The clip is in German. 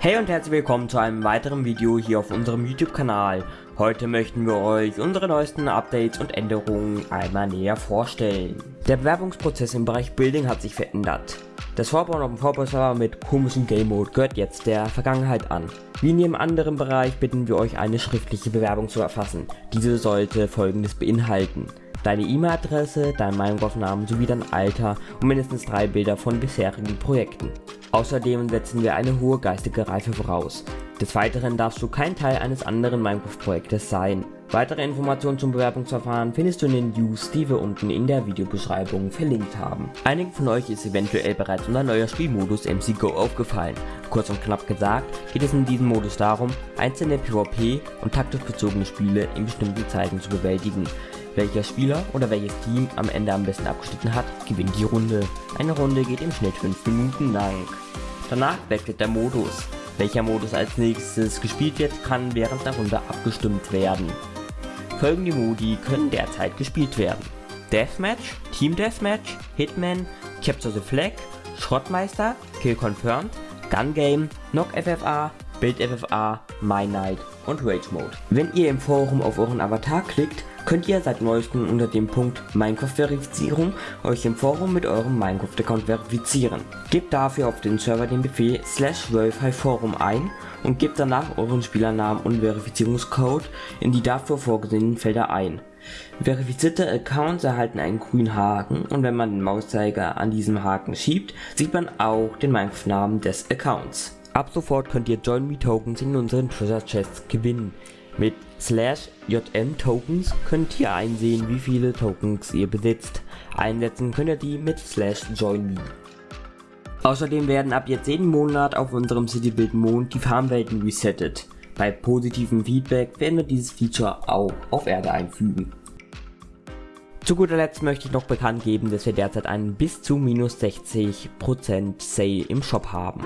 Hey und herzlich willkommen zu einem weiteren Video hier auf unserem YouTube-Kanal. Heute möchten wir euch unsere neuesten Updates und Änderungen einmal näher vorstellen. Der Bewerbungsprozess im Bereich Building hat sich verändert. Das Vorbauen auf dem Vorbauserver mit komischem Game Mode gehört jetzt der Vergangenheit an. Wie in jedem anderen Bereich bitten wir euch eine schriftliche Bewerbung zu erfassen. Diese sollte folgendes beinhalten deine E-Mail-Adresse, dein Minecraft-Namen sowie dein Alter und mindestens drei Bilder von bisherigen Projekten. Außerdem setzen wir eine hohe geistige Reife voraus. Des Weiteren darfst du kein Teil eines anderen Minecraft-Projektes sein. Weitere Informationen zum Bewerbungsverfahren findest du in den News, die wir unten in der Videobeschreibung verlinkt haben. Einigen von euch ist eventuell bereits unser neuer Spielmodus MC Go aufgefallen. Kurz und knapp gesagt geht es in diesem Modus darum, einzelne PvP und taktisch bezogene Spiele in bestimmten Zeiten zu bewältigen. Welcher Spieler oder welches Team am Ende am besten abgeschnitten hat, gewinnt die Runde. Eine Runde geht im Schnitt 5 Minuten lang. Danach wechselt der Modus. Welcher Modus als nächstes gespielt wird, kann während der Runde abgestimmt werden. Folgende Modi können derzeit gespielt werden. Deathmatch, Team Deathmatch, Hitman, Capture the Flag, Schrottmeister, Kill Confirmed, Gun Game, Knock FFA, Build FFA, My Night und Rage Mode. Wenn ihr im Forum auf euren Avatar klickt, könnt ihr seit neuestem unter dem Punkt Minecraft-Verifizierung euch im Forum mit eurem Minecraft-Account verifizieren. Gebt dafür auf den Server den Befehl slash forum ein und gebt danach euren Spielernamen und Verifizierungscode in die dafür vorgesehenen Felder ein. Verifizierte Accounts erhalten einen grünen Haken und wenn man den Mauszeiger an diesem Haken schiebt, sieht man auch den Minecraft-Namen des Accounts. Ab sofort könnt ihr Join Me Tokens in unseren Treasure Chests gewinnen. Mit slash JM Tokens könnt ihr einsehen, wie viele Tokens ihr besitzt. Einsetzen könnt ihr die mit slash join me. Außerdem werden ab jetzt jeden Monat auf unserem Citybuild Mond die Farmwelten resettet. Bei positivem Feedback werden wir dieses Feature auch auf Erde einfügen. Zu guter Letzt möchte ich noch bekannt geben, dass wir derzeit einen bis zu minus 60% Sale im Shop haben.